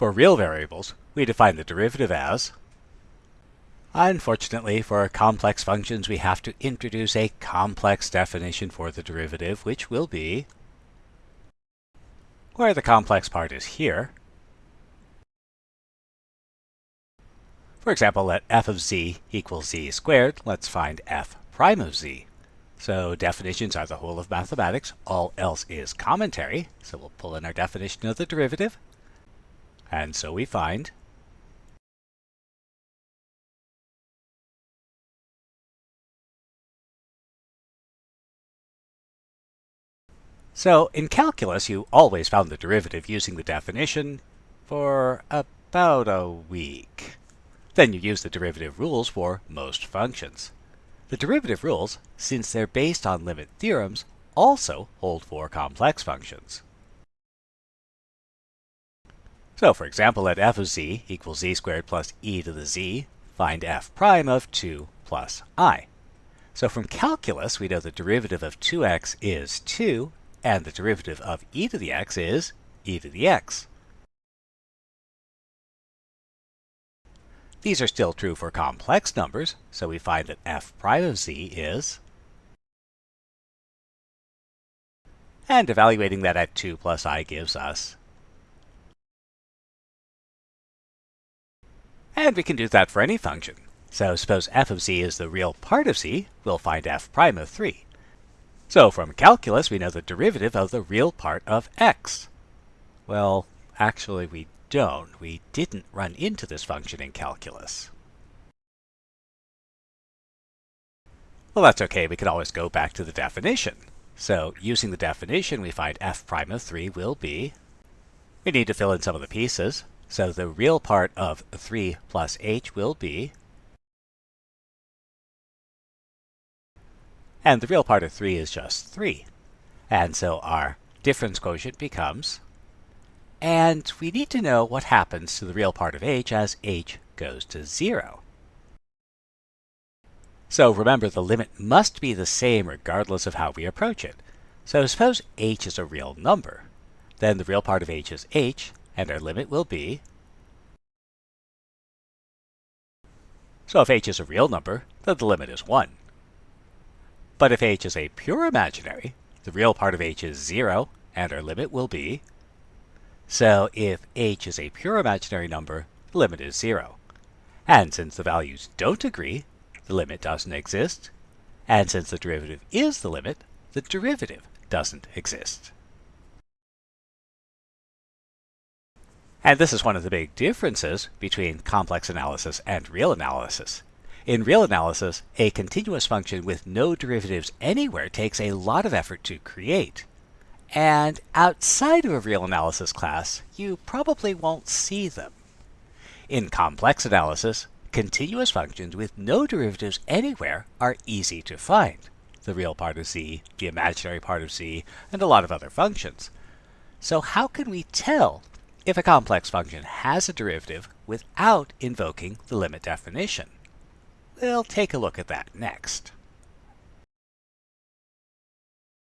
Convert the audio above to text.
For real variables, we define the derivative as Unfortunately, for complex functions, we have to introduce a complex definition for the derivative, which will be where the complex part is here. For example, let f of z equals z squared. Let's find f prime of z. So definitions are the whole of mathematics. All else is commentary. So we'll pull in our definition of the derivative. And so we find So in calculus, you always found the derivative using the definition for about a week. Then you use the derivative rules for most functions. The derivative rules, since they're based on limit theorems, also hold for complex functions. So for example, let f of z equals z squared plus e to the z, find f prime of 2 plus i. So from calculus, we know the derivative of 2x is 2, and the derivative of e to the x is e to the x. These are still true for complex numbers, so we find that f prime of z is and evaluating that at 2 plus i gives us and we can do that for any function. So suppose f of z is the real part of z, we'll find f prime of 3. So from calculus, we know the derivative of the real part of x. Well, actually we don't. We didn't run into this function in calculus. Well, that's okay. We can always go back to the definition. So using the definition, we find f prime of 3 will be, we need to fill in some of the pieces. So the real part of 3 plus h will be And the real part of 3 is just 3. And so our difference quotient becomes, and we need to know what happens to the real part of h as h goes to 0. So remember, the limit must be the same regardless of how we approach it. So suppose h is a real number. Then the real part of h is h, and our limit will be So if h is a real number, then the limit is 1. But if h is a pure imaginary, the real part of h is 0, and our limit will be. So if h is a pure imaginary number, the limit is 0. And since the values don't agree, the limit doesn't exist. And since the derivative is the limit, the derivative doesn't exist. And this is one of the big differences between complex analysis and real analysis. In real analysis, a continuous function with no derivatives anywhere takes a lot of effort to create. And outside of a real analysis class, you probably won't see them. In complex analysis, continuous functions with no derivatives anywhere are easy to find. The real part of z, the imaginary part of z, and a lot of other functions. So how can we tell if a complex function has a derivative without invoking the limit definition? We'll take a look at that next.